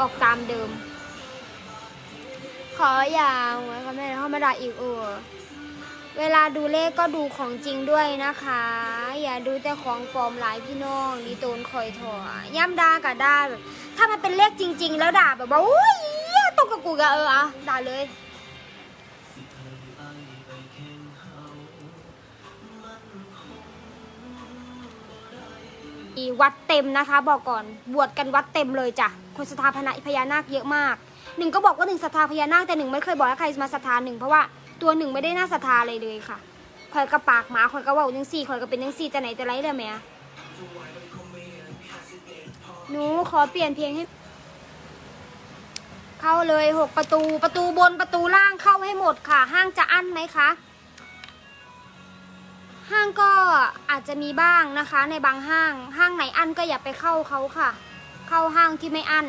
ออกตามเดิม ขออย่าหวยค่ะแม่ธรรมาด่าอีกเออเวลาดูเลขก็ดูของจริงด้วยนะคะ อย่าดูแต่ของปลอมหลายพี่น้องดีโตนคอยถอย่ำด่ากับด่าแบบถ้ามันเป็นเลขจริง ๆ แล้วด่าแบบว่าอุ้ยตกกับกูกะเอออะด่าเลยวัดเต็มนะคะ บอกก่อนบวชกันวัดเต็มเลยจ้ะ คนศรัทธาพญาพญานาคเยอะมากหนึ่งก็บอกว่าหนึ่งศรัทธาพญานาคแต่หนึ่งไม่เคยบอกให้ใครมาศรัทธาหนึ่งเพราะว่าตัวหนึ่งไม่ได้น่าศรัทธาเลยเลยค่ะคอยกระปากหมาคอยกระว่าจังสี่คอยก็เป็นจังสี่แต่ไหนแต่ไรเลยแม่หนูขอเปลี่ยนเพลงให้ เข้าเลยหกประตูประตูบนประตูล่างเข้าให้หมดค่ะ ห้างจะอั้นไหมคะ ห้างก็อาจจะมีบ้างนะคะ ในบางห้าง ห้างไหนอั้นก็อย่าไปเข้าเขาค่ะ เข้าห้างที่ไม่อั้น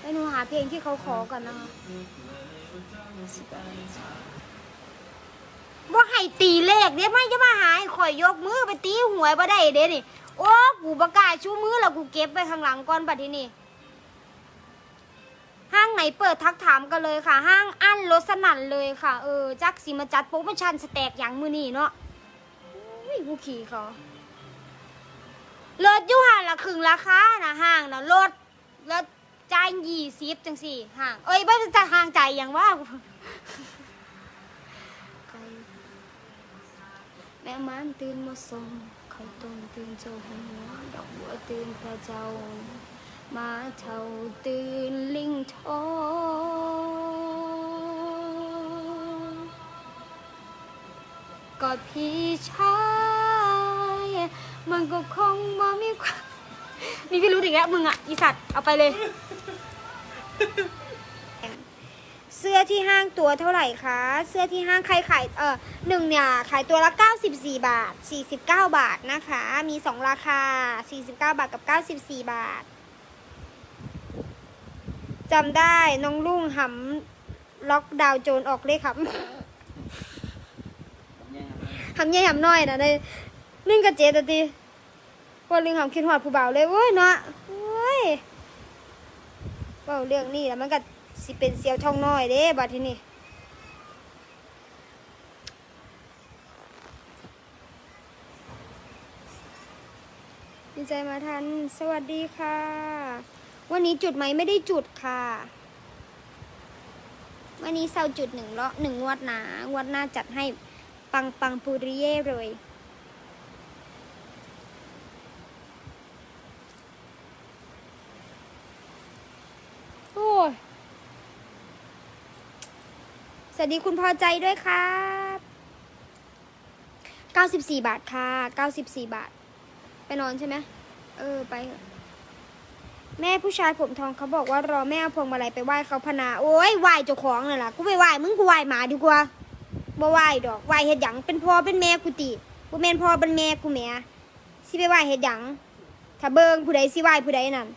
ไปหนูหาเพลงที่เขาขอก่อนนะคะว่าให้ตีเลขเดี๋ยไม่จะมาหาให้ข่อยยกมือไปตีหวยบ่ได้เด้นี่ โอ้กูประกาศชูมือแล้วกูเก็บไปข้างหลังก่อนบัดทีนี้ ไหนเปิดทักถามกันเลยค่ะ ห้างอั้นรถสนั่นเลยค่ะ เออจักสิมาจัดโปรโมชั่นสแต็กอย่างมือนี่เนาะอุ้ยกูขี่เขารถยูห่านละครึ่งราคานะห้างนะรถแล้วจ่ายยี่สิบจังสี่ห้าง เอ้ยไม่จะห่างใจอย่างว่าแม่มันตื่นมาส่งเขาต้มตื่นเจ้าหัวดอกบัวตื่นพระเจ้า มาเท่าตื่นลิงทองกอดพี่ชาย มันก็คงบ่มีความมีพี่รู้อีกแล้วมึงอะอีสัตว์เอาไปเลย เสื้อที่ห้างตัวเท่าไหร่คะ เสื้อที่ห้างใครขายเออหนึ่งเนี่ยขายตัวละ 94 บาท 49 บาทนะคะ มี 2 ราคา 49 บาทกับ 94 บาท จำได้น้องลุงหำล็อกดาวน์โจรออกเลยครับหำใหญ่หำน้อยนะในนึ่งกระเจ็ดอะทีพอลิงหำคิดหอดผู้บ่าวเลยเว้ยเนาะเว้ยเว่าเรื่องนี้แล้วมันก็สิเป็นเสียวช่องน้อยเด้บัดทีนี้ดีใจมาทัน สวัสดีค่ะ วันนี้จุดไหมไม่ได้จุดค่ะ วันนี้เซาจุดหนึ่งเลาะหนึ่งงวดหนางวดหน้าจัดให้ปังปังปุริเย่เลยโอ้ยสวัสดีคุณพอใจด้วยครับ 94 บาทค่ะ 94 บาท ไปนอนใช่ไหม เออ ไปเถอะ แม่ผู้ชายผมทองเขาบอกว่ารอแม่เอาพวงมาลัยไปไหว้เขาพนาโอ้ยไหว้เจ้าของน่ะล่ะกูไปไหว้มึงกูไหว้หมาดีกว่าบ่ไหว้ดอกไหว้เฮ็ดหยังเป็นพ่อเป็นแม่กูติบ่แม่นพ่อเป็นแม่กูแหม่สิไปไหว้เฮ็ดหยังถ้าเบิ่งผู้ใดสิไหว้ผู้ใดนั่น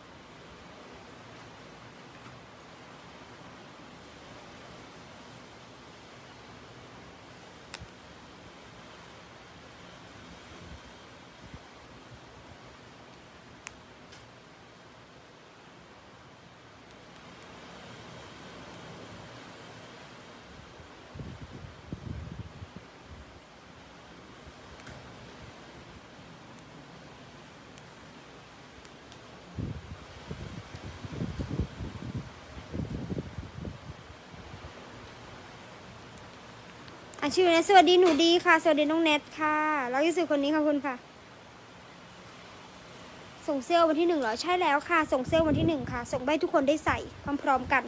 อะชื่อนะสวัสดีหนูดีค่ะ สวัสดีน้องเน็ตค่ะ แล้วที่สุดคนนี้ขอบคุณค่ะ ส่งเซลล์วันที่หนึ่งเหรอ ใช่แล้วค่ะ ส่งเซลล์วันที่หนึ่งค่ะ ส่งไปให้ทุกคนได้ใส่พร้อมๆกัน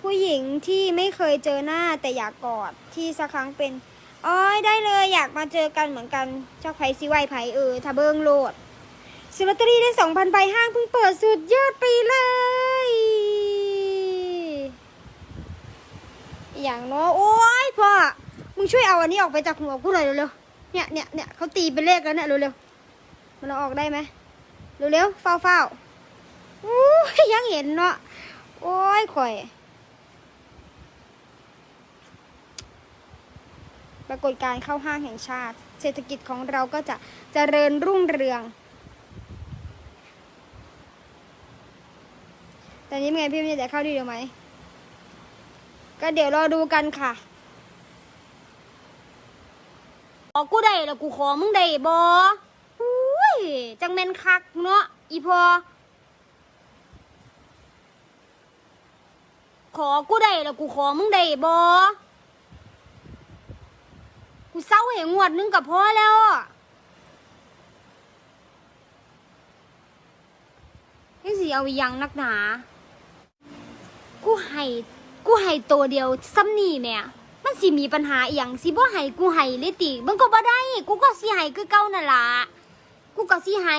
ผู้หญิงที่ไม่เคยเจอหน้าแต่อยากกอดที่สักครั้งเป็นอ๋อยได้เลยอยากมาเจอกันเหมือนกันเจ้าไผ่ซิไวไผ่เออถ้าเบิงโลด ซื้อลอตเตอรี่ได้สองพันใบห้างเพิ่งเปิดสุดยอดไปเลย อย่างเนาะโอ้ยพ่อ มึงช่วยเอาอันนี้ออกไปจากหัวกูหน่อยเร็วๆ เนี่ยเนี่ยเนี่ยเขาตีเป็นเลขแล้วเนี่ยเร็วๆ มันเอาออกได้ไหมเร็วๆเฝ้าเฝ้าอู้ยังเห็นเนาะ โอ้ยข่อย ปรากฏการเข้าห้างแห่งชาติ เศรษฐกิจของเราก็จะเจริญรุ่งเรือง แต่นี้เป็นไงพี่มันจะเข้าดีหรือไหม ก็เดี๋ยวรอดูกันค่ะขอกูได้แล้วกูขอมึงได้บออุ้ยจังแมนคักเนาะอีพอ ขอกูได้แล้วกูขอมึงได้บอกูเศร้าเหงวดนึงกับพ่อแล้วอะนี่สิเอาอยังนักหนา กูให้กูให้ตัวเดียวซ้ำนี่แม่มันสิมีปัญหาอีหยังสิบ่ให้กูให้เลยติมันก็บ่ได้ กูก็สิให้คือเก่านั่นล่ะกูก็สิให้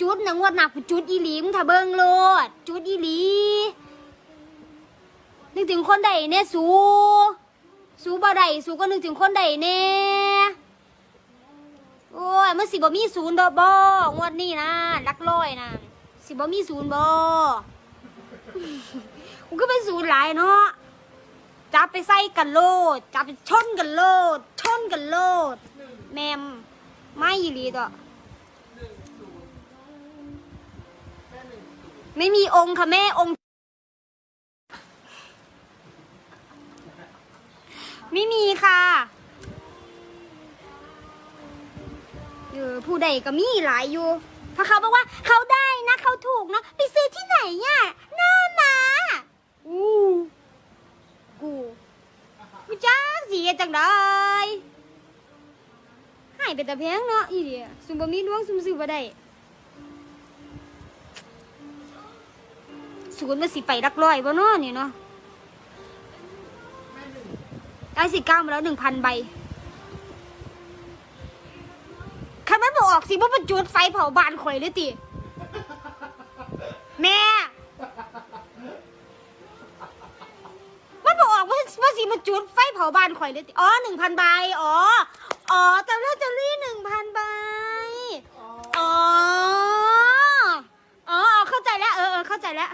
จุดหนังวดหนักกูจุดอีหลีมงถ้าเบิ่งโลดจุดอีหลีนึกถึงคนใดเนี่ยสูสูบ่ได้สูก็นึกถึงคนใดแน่โอ้ยมันสิบ่มีศูนย์ดอกบ่งวดนี้นะลักร้อยนะสิบ่มีศูนย์บ่ กูก็เป็นศูนย์หลายเนาะจับไปใส่กันโลดจับไปชนกันโลด ชนกันโลด แมมไม่อีหลีต่อไม่มีองค์ค่ะแม่องค์ ไม่มีค่ะเออผู้ใดก็มีหลายอยู่เพราะเขาบอกว่าเขาได้นะเขาถูกนะไปซื้อที่ไหนอะหน้ามา อู้กูกูจ้าสีจังได้หายไปแต่แพงเนาะอีเดียซุมบะมีดวงซุมซื้อบ่ได้ศูนย์มาสิไปรักร้อยบ่เนาะนี่เนาะได้สิเก้ามาแล้วหนึ่งพันใบคันมันบอกออกสิว่ามันจุดไฟเผาบ้านข่อยเลยติ แม่ มันบอกออกว่าว่าสิ มาจุดไฟเผาบ้านข่อยเลยติอ๋อหนึ่งพันใบอ๋อ อ๋อจำได้จำรี่หนึ่งพันใบ อ๋อ อ๋อ เข้าใจแล้ว เออเออเข้าใจแล้ว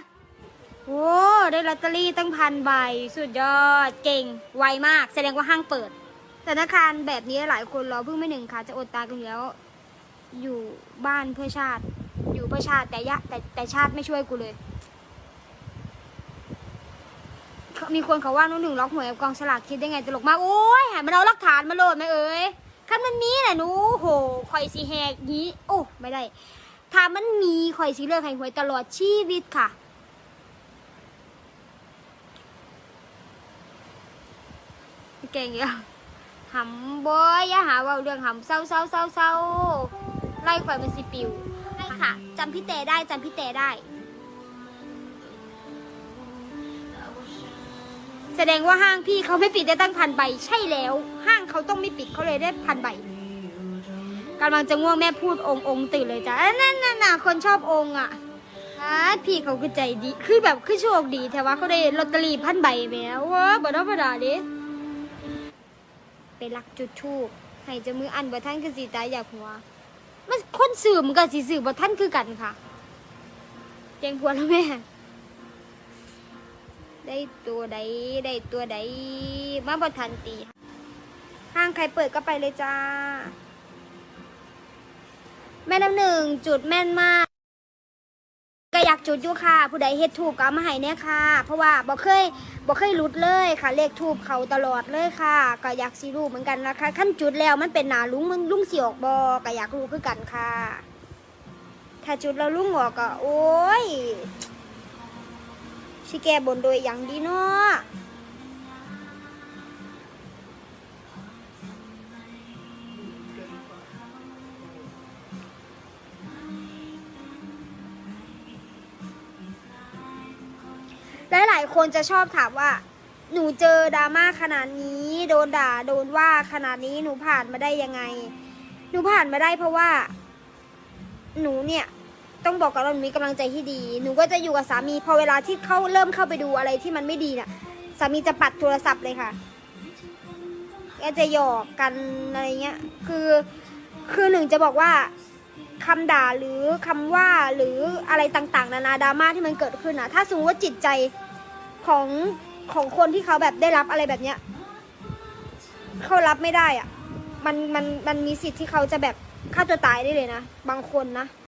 โอ้ได้ลอตเตอรี่ตั้งพันใบ สุดยอด เก่ง ไวมาก แสดงว่าห้างเปิด ธนาคารแบบนี้หลายคนรอเพิ่งไม่หนึ่งค่ะ จะอดตายกันอยู่แล้ว อยู่บ้านเพื่อชาติ อยู่เพื่อชาติแต่ยะแต่แต่ชาติไม่ช่วยกูเลย มีคนเขาว่าน้องหนึ่งล็อกหวยกับกองสลากคิดได้ไงตลกมากโอ้ยหามันเอาหลักฐานมาโหลดไหมเอ้ยคันมันมีแหละหนูโหข่อยสีแหกนี้โอ้ไม่ได้ถ้ามันมีข่อยสีเลือกให้หวยตลอดชีวิตค่ะเก่งอะหำบอยอย่าหาเว่าเรื่องหำเศร้าเศร้าเศร้าเศร้าไล่ข่อยมันสิปิวใช่ค่ะจำพี่เตได้จำพี่เตได้ แสดงว่าห้างพี่เขาไม่ปิดได้ตั้งพันใบ ใช่แล้ว ห้างเขาต้องไม่ปิดเขาเลยได้พันใบกำลังจะง่วงแม่พูดองค์องค์ตื่นเลยจ้ะนั่นน่ะน่ะคนชอบองค์อะพี่เขาคือใจดี คือแบบคือโชคดีแต่ว่าเขาได้ลอตเตอรี่พันใบแม้ว้าบ่ธรรมดาเดิไปลักจุดทูบให้จะมืออันบ่ท่านคือสีตายอยากหัวมันคนสื่อมันกับสีสื่อบ่ท่านคือกันค่ะเจงพวนแล้วแม่ ได้ตัวใดได้ตัวใดมาบ่ทันตี ห้างใครเปิดก็ไปเลยจ้า แม่น้ำหนึ่งจุดแม่นมากก็อยากจุดอยู่ค่ะ ผู้ใดเฮ็ดถูกก็มาให้เนี่ยค่ะ เพราะว่าบ่เคยบ่เคยหลุดเลยค่ะ เลขถูกเขาตลอดเลยค่ะ ก็อยากสิรู้เหมือนกันนะคะขั้นจุดแล้วมันเป็นหนาลุงมันลุงเสิออกบ่ก็อยากรู้คือกันค่ะ ถ้าจุดแล้วลุงออกก็โอ้ย สิแก้บนโดยอย่างดีเนาะหลายคนจะชอบถามว่า หนูเจอดราม่าขนาดนี้ โดนด่าโดนว่าขนาดนี้หนูผ่านมาได้ยังไง หนูผ่านมาได้เพราะว่า หนูเนี่ย ต้องบอกก่อนว่าหนูมีกำลังใจที่ดี หนูก็จะอยู่กับสามี พอเวลาที่เขาเริ่มเข้าไปดูอะไรที่มันไม่ดีน่ะสามีจะปัดโทรศัพท์เลยค่ะแกจะหยอกกันอะไรเงี้ย คือคือหนึ่งจะบอกว่าคำด่าหรือคำว่าหรืออะไรต่างๆ นานาดราม่าที่มันเกิดขึ้นนะถ้าสมมติว่าจิตใจของของคนที่เขาแบบได้รับอะไรแบบเนี้ยเขารับไม่ได้อะมันมันมันมีสิทธิ์ที่เขาจะแบบฆ่าตัวตายได้เลยนะ บางคนนะ